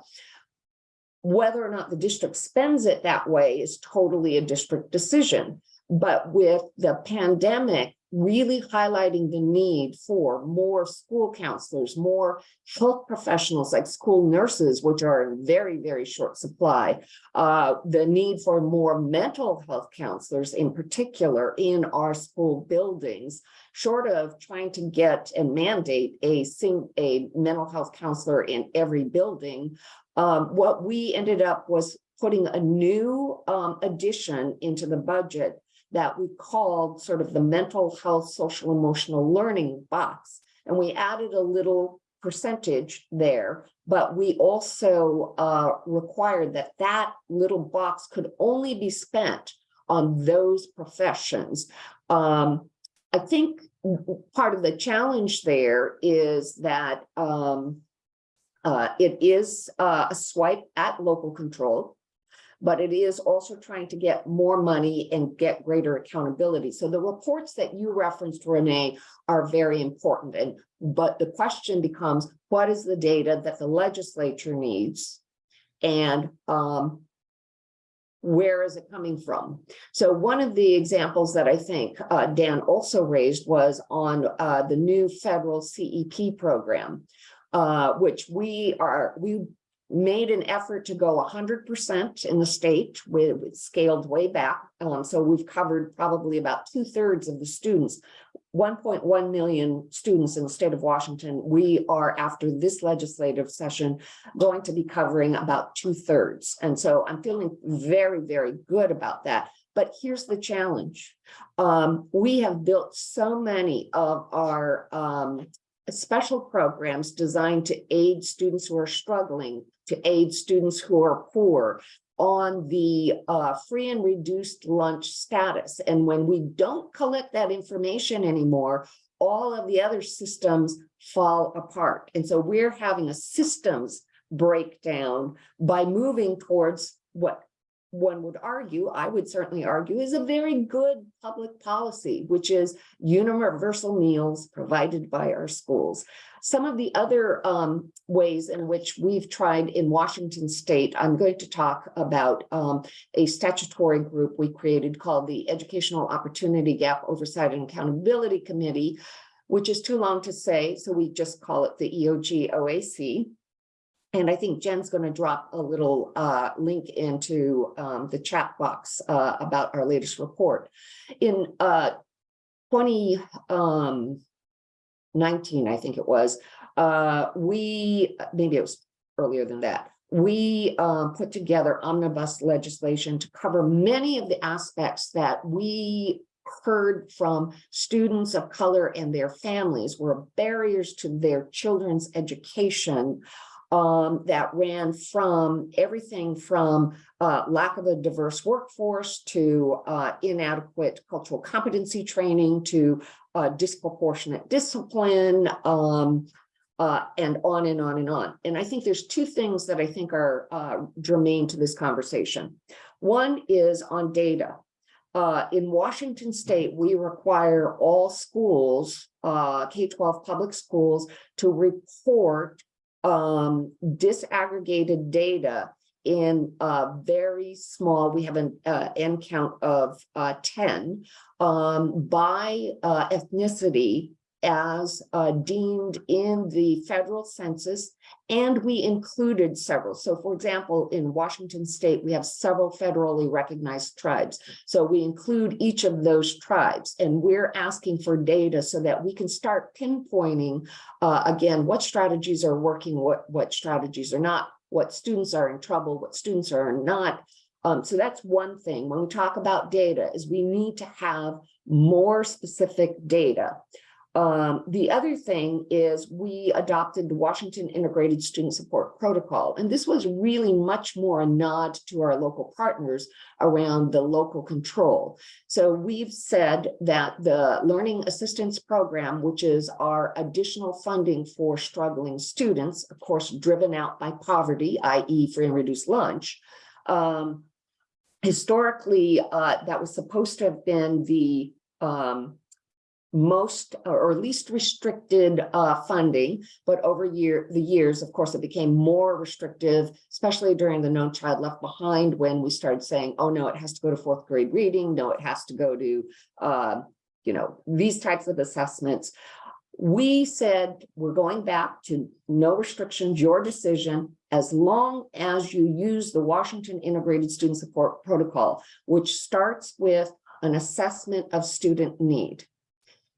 Whether or not the district spends it that way is totally a district decision. But with the pandemic really highlighting the need for more school counselors, more health professionals like school nurses, which are in very, very short supply, uh, the need for more mental health counselors in particular in our school buildings, short of trying to get and mandate a a mental health counselor in every building. Um, what we ended up was putting a new um, addition into the budget that we called sort of the mental health, social emotional learning box. And we added a little percentage there, but we also uh, required that that little box could only be spent on those professions. Um, I think part of the challenge there is that um, uh, it is uh, a swipe at local control but it is also trying to get more money and get greater accountability. So the reports that you referenced, Renee, are very important. And but the question becomes, what is the data that the legislature needs? And um, where is it coming from? So one of the examples that I think uh, Dan also raised was on uh, the new federal CEP program, uh, which we are, we made an effort to go hundred percent in the state with scaled way back. Um, so we've covered probably about two thirds of the students. 1.1 million students in the state of Washington. We are after this legislative session going to be covering about two thirds. And so I'm feeling very, very good about that. But here's the challenge. Um, we have built so many of our um, special programs designed to aid students who are struggling, to aid students who are poor on the uh, free and reduced lunch status. And when we don't collect that information anymore, all of the other systems fall apart. And so we're having a systems breakdown by moving towards what one would argue, I would certainly argue, is a very good public policy, which is universal meals provided by our schools. Some of the other um, ways in which we've tried in Washington state, I'm going to talk about um, a statutory group we created called the Educational Opportunity Gap Oversight and Accountability Committee, which is too long to say, so we just call it the E EOG OAC. And I think Jen's going to drop a little uh, link into um, the chat box uh, about our latest report. In uh, 20 um, 19, I think it was, uh, we, maybe it was earlier than that. We um, put together omnibus legislation to cover many of the aspects that we heard from students of color and their families were barriers to their children's education um, that ran from everything from uh, lack of a diverse workforce to uh, inadequate cultural competency training to uh, disproportionate discipline, um, uh, and on and on and on. And I think there's two things that I think are uh, germane to this conversation. One is on data. Uh, in Washington state, we require all schools, uh, K-12 public schools, to report um, disaggregated data in a very small, we have an uh, N count of uh, 10 um, by uh, ethnicity as uh, deemed in the federal census, and we included several. So for example, in Washington state, we have several federally recognized tribes. So we include each of those tribes, and we're asking for data so that we can start pinpointing, uh, again, what strategies are working, what, what strategies are not, what students are in trouble, what students are not. Um, so that's one thing. When we talk about data is we need to have more specific data. Um, the other thing is we adopted the Washington Integrated Student Support Protocol, and this was really much more a nod to our local partners around the local control. So we've said that the Learning Assistance Program, which is our additional funding for struggling students, of course, driven out by poverty, i.e. free and reduced lunch, um, historically, uh, that was supposed to have been the um, most or least restricted uh, funding, but over year the years, of course, it became more restrictive, especially during the No Child Left Behind when we started saying, oh no, it has to go to fourth grade reading, no, it has to go to, uh, you know, these types of assessments. We said we're going back to no restrictions, your decision, as long as you use the Washington Integrated Student Support Protocol, which starts with an assessment of student need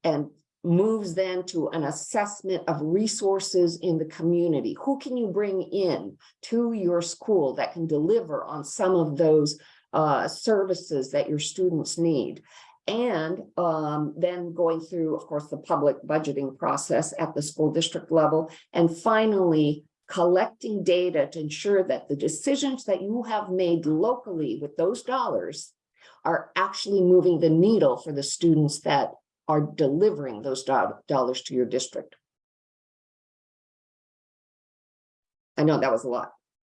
and moves then to an assessment of resources in the community. Who can you bring in to your school that can deliver on some of those uh, services that your students need? And um, then going through, of course, the public budgeting process at the school district level. And finally, collecting data to ensure that the decisions that you have made locally with those dollars are actually moving the needle for the students that are delivering those do dollars to your district. I know that was a lot.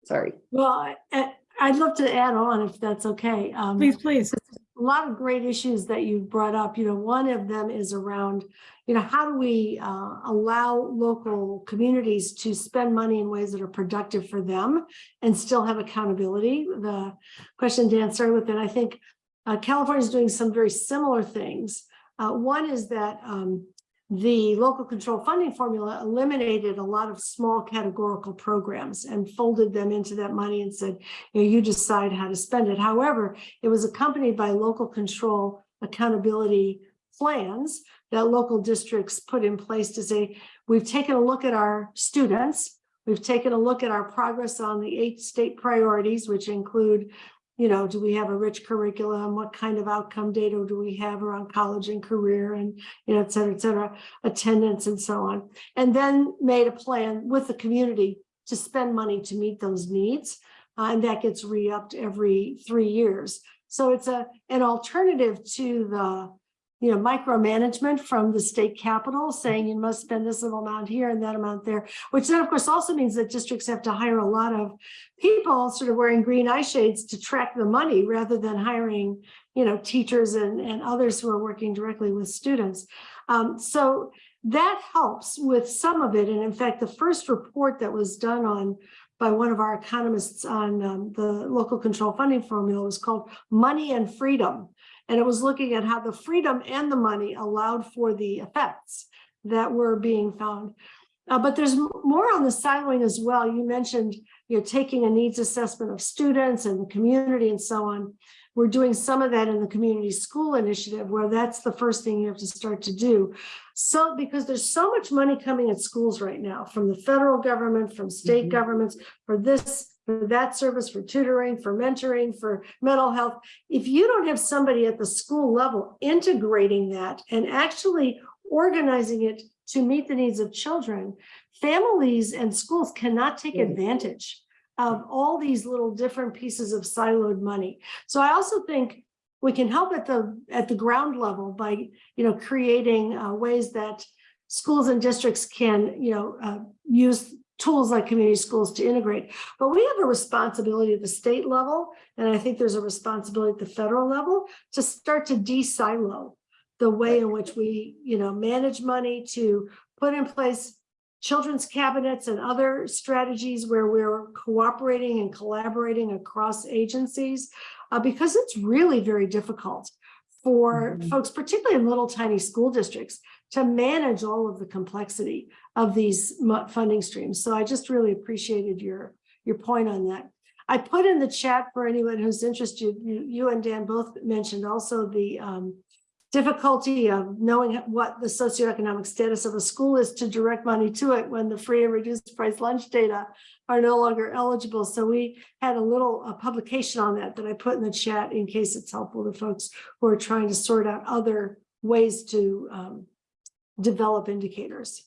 Sorry. Well, I- I- I'd love to add on if that's okay. Um, Please, please. a lot of great issues that you brought up. You know, one of them is around, you know, how do we uh, allow local communities to spend money in ways that are productive for them and still have accountability? The question Dan started with, and I think uh, California is doing some very similar things. Uh, one is that um, the local control funding formula eliminated a lot of small categorical programs and folded them into that money and said, you know, you decide how to spend it. However, it was accompanied by local control accountability plans that local districts put in place to say, we've taken a look at our students, we've taken a look at our progress on the eight state priorities, which include you know, do we have a rich curriculum? What kind of outcome data do we have around college and career and, you know, et cetera, et cetera, attendance and so on. And then made a plan with the community to spend money to meet those needs. Uh, and that gets re-upped every three years. So it's a an alternative to the you know, micromanagement from the state capital saying you must spend this amount here and that amount there, which then of course also means that districts have to hire a lot of people sort of wearing green eye shades to track the money rather than hiring, you know, teachers and, and others who are working directly with students. Um, so that helps with some of it. And in fact, the first report that was done on by one of our economists on um, the local control funding formula was called Money and Freedom. And it was looking at how the freedom and the money allowed for the effects that were being found. Uh, but there's more on the siloing as well. You mentioned, you know, taking a needs assessment of students and the community and so on. We're doing some of that in the community school initiative where that's the first thing you have to start to do. So, because there's so much money coming at schools right now from the federal government, from state Mhm. governments, for this, for that service, for tutoring, for mentoring, for mental health. If you don't have somebody at the school level integrating that and actually organizing it to meet the needs of children, families and schools cannot take advantage of all these little different pieces of siloed money. So I also think we can help at the, at the ground level by, you know, creating uh, ways that schools and districts can, you know, uh, use tools like community schools to integrate. But we have a responsibility at the state level, and I think there's a responsibility at the federal level to start to de-silo the way in which we, you know, manage money to put in place children's cabinets and other strategies where we're cooperating and collaborating across agencies, uh, because it's really very difficult for Mhm. folks, particularly in little tiny school districts, to manage all of the complexity of these funding streams. So I just really appreciated your, your point on that. I put in the chat for anyone who's interested, you, you and Dan both mentioned also the um, difficulty of knowing what the socioeconomic status of a school is to direct money to it when the free and reduced price lunch data are no longer eligible. So we had a little publication on that that I put in the chat in case it's helpful to folks who are trying to sort out other ways to um, develop indicators.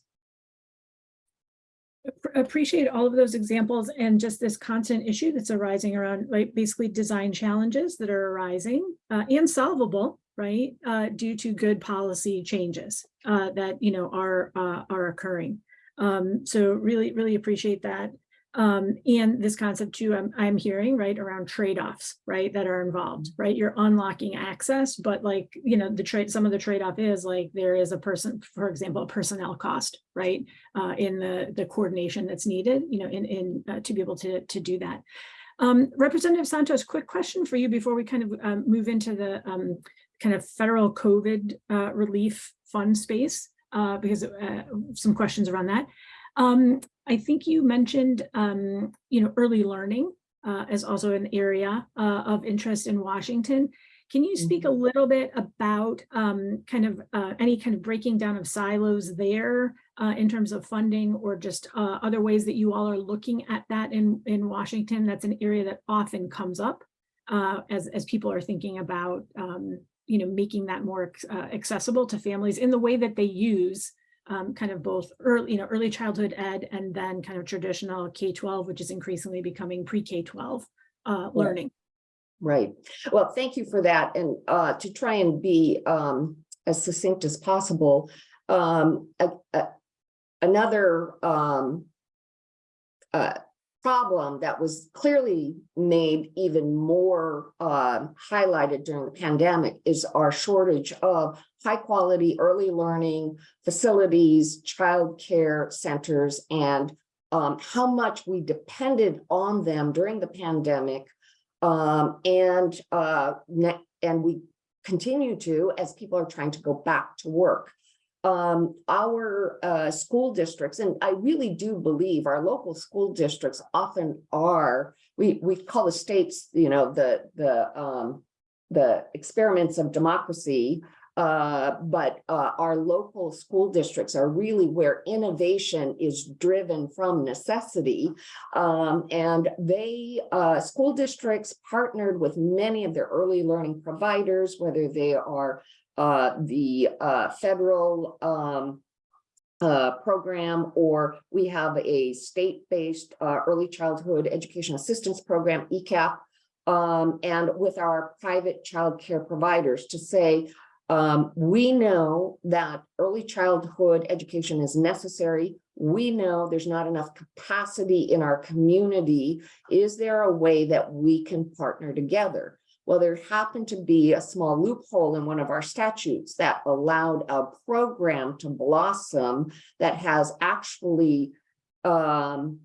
Appreciate all of those examples and just this constant issue that's arising around, basically design challenges that are arising uh, and solvable, right? Uh, due to good policy changes uh, that, you know, are, uh, are occurring. Um, so really, really appreciate that. Um, and this concept too, I'm, I'm hearing, right, around trade-offs, right, that are involved, right? You're unlocking access, but like, you know, the trade, some of the trade-off is like, there is a person, for example, a personnel cost, right? uh, in the, the coordination that's needed, you know, in, in, uh, to be able to, to do that. Um, Representative Santos, quick question for you before we kind of um, move into the um, kind of federal COVID uh, relief fund space, uh, because uh, some questions around that. Um, I think you mentioned, um, you know, early learning uh, as also an area uh, of interest in Washington. Can you speak a little bit about um, kind of uh, any kind of breaking down of silos there uh, in terms of funding or just uh, other ways that you all are looking at that in, in Washington? That's an area that often comes up uh, as, as people are thinking about, um, you know, making that more accessible to families in the way that they use um, kind of both early, you know, early childhood ed and then kind of traditional K-12, which is increasingly becoming pre-K-12 uh, learning. Right. Well, thank you for that. And uh, to try and be um, as succinct as possible, um, a- a- another um, uh, problem that was clearly made even more uh, highlighted during the pandemic is our shortage of high quality early learning facilities, childcare centers, and um, how much we depended on them during the pandemic um, and, uh, and we continue to as people are trying to go back to work. Um, our, uh, school districts, and I really do believe our local school districts often are, we, we call the states, you know, the, the, um, the experiments of democracy. Uh, but, uh, our local school districts are really where innovation is driven from necessity. Um, and they, uh, school districts partnered with many of their early learning providers, whether they are, uh, the, uh, federal, um, uh, program, or we have a state-based, uh, early childhood education assistance program, ECEAP. Um, and with our private childcare providers to say, um, we know that early childhood education is necessary. We know there's not enough capacity in our community. Is there a way that we can partner together? Well, there happened to be a small loophole in one of our statutes that allowed a program to blossom that has actually um,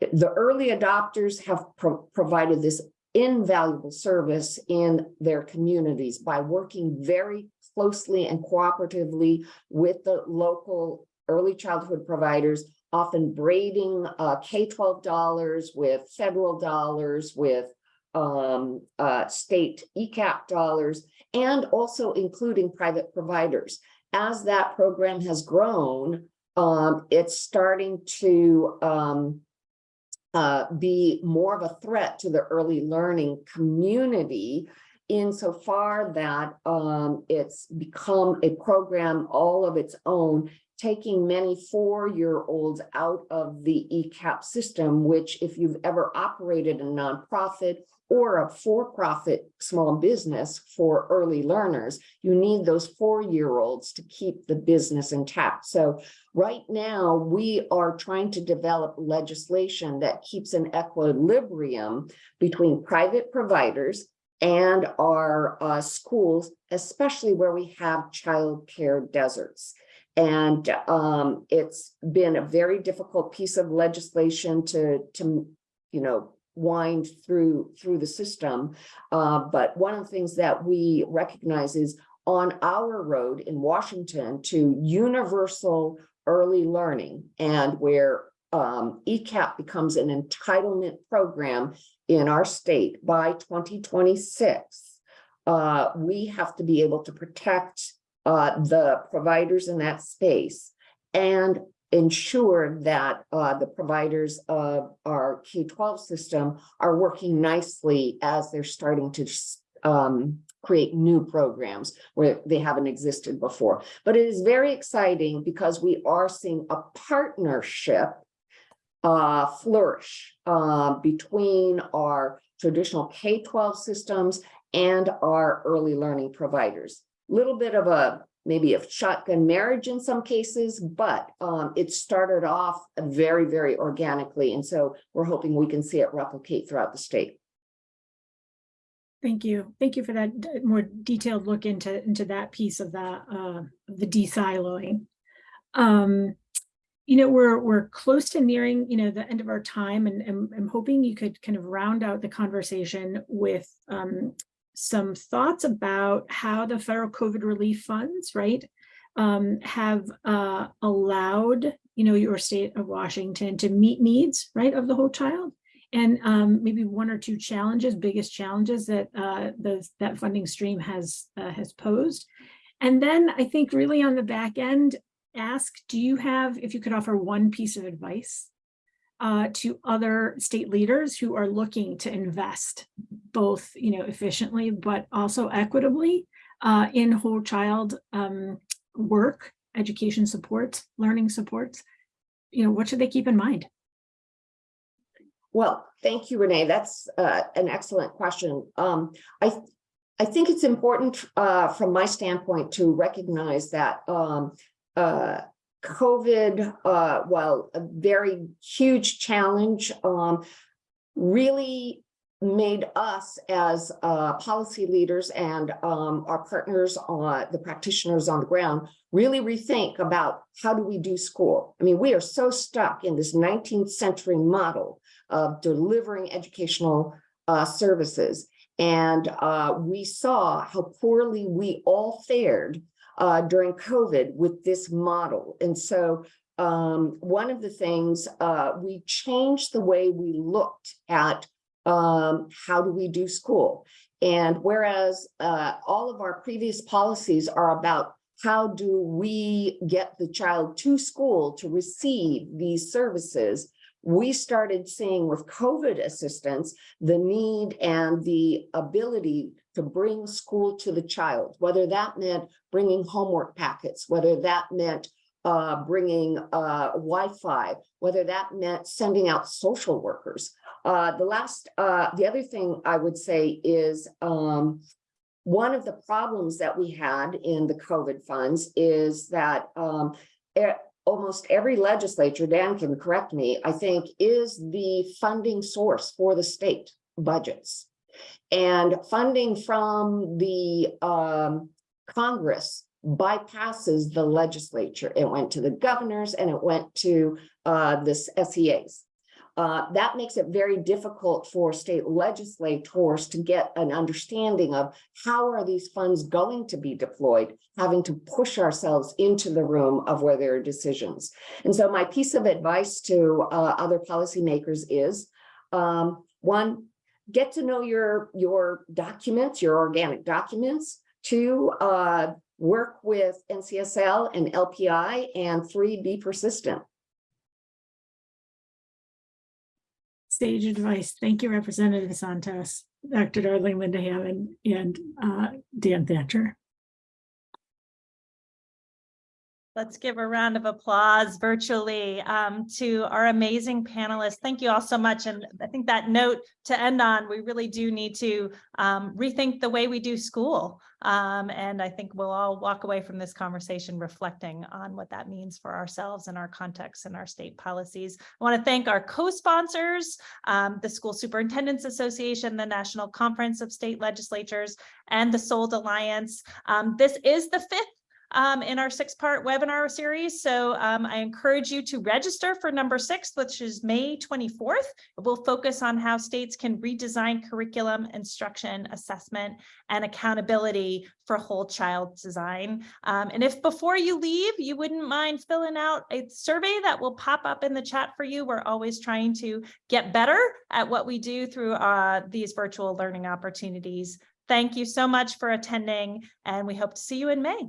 the early adopters have pro- provided this invaluable service in their communities by working very closely and cooperatively with the local early childhood providers, often braiding uh, K-12 dollars with federal dollars, with um, uh, state ECEAP dollars, and also including private providers. As that program has grown, um, it's starting to um, uh, be more of a threat to the early learning community insofar that um, it's become a program all of its own, taking many four-year-olds out of the ECEAP system, which if you've ever operated a nonprofit or a for-profit small business for early learners, you need those four-year-olds to keep the business intact. So right now, we are trying to develop legislation that keeps an equilibrium between private providers and our uh, schools, especially where we have childcare deserts. And um, it's been a very difficult piece of legislation to, to, you know, wind through through the system. Uh, but one of the things that we recognize is on our road in Washington to universal early learning and where um, ECEAP becomes an entitlement program in our state by 2026, uh, we have to be able to protect uh, the providers in that space and ensure that uh, the providers of our K-12 system are working nicely as they're starting to um, create new programs where they haven't existed before. But it is very exciting because we are seeing a partnership uh, flourish uh, between our traditional K-12 systems and our early learning providers. A little bit of a maybe a shotgun marriage in some cases, but um, it started off very, very organically. And so we're hoping we can see it replicate throughout the state. Thank you. Thank you for that more detailed look into, into that piece of that, uh, the de-siloing. Um, you know, we're, we're close to nearing, you know, the end of our time and, and I'm hoping you could kind of round out the conversation with, um, some thoughts about how the federal COVID relief funds, right, um, have uh, allowed, you know, your state of Washington to meet needs, right, of the whole child. And um, maybe one or two challenges, biggest challenges that uh, those, that funding stream has uh, has posed. And then I think really on the back end, ask, do you have, if you could offer one piece of advice uh, to other state leaders who are looking to invest both, you know, efficiently, but also equitably uh, in whole child um, work, education supports, learning supports, you know, what should they keep in mind? Well, thank you, Renee. That's uh, an excellent question. Um, I, I think it's important uh, from my standpoint to recognize that um, uh, COVID, uh, while a very huge challenge, um, really made us as uh, policy leaders and um, our partners, uh, the practitioners on the ground, really rethink about how do we do school? I mean, we are so stuck in this 19th century model of delivering educational uh, services. And uh, we saw how poorly we all fared uh, during COVID with this model. And so um, one of the things, uh, we changed the way we looked at um, how do we do school. And whereas uh, all of our previous policies are about how do we get the child to school to receive these services, we started seeing with COVID assistance, the need and the ability to bring school to the child, whether that meant bringing homework packets, whether that meant uh, bringing uh, Wi-Fi, whether that meant sending out social workers. Uh, the last, uh, the other thing I would say is um, one of the problems that we had in the COVID funds is that um, almost every legislature, Dan can correct me, I think is the funding source for the state budgets. And funding from the um, Congress bypasses the legislature. It went to the governors and it went to uh, the SEAs. Uh, that makes it very difficult for state legislators to get an understanding of how are these funds going to be deployed, having to push ourselves into the room of where there are decisions. And so my piece of advice to uh, other policymakers is, um, one, get to know your, your documents, your organic documents. Two, uh, work with NCSL and LPI. And three, be persistent. Sage advice. Thank you, Representative Santos, Dr. Darling Linda Hammond, and uh, Dan Thatcher. Let's give a round of applause virtually um, to our amazing panelists. Thank you all so much. And I think that note to end on, we really do need to um, rethink the way we do school. Um, and I think we'll all walk away from this conversation reflecting on what that means for ourselves and our context and our state policies. I want to thank our co-sponsors, um, the School Superintendents Association, the National Conference of State Legislatures, and the SOLD Alliance. Um, this is the fifth um, in our six-part webinar series. So um, I encourage you to register for number six, which is May 24th. We'll focus on how states can redesign curriculum, instruction, assessment, and accountability for whole child design. Um, and if before you leave, you wouldn't mind filling out a survey that will pop up in the chat for you. We're always trying to get better at what we do through uh, these virtual learning opportunities. Thank you so much for attending, and we hope to see you in May.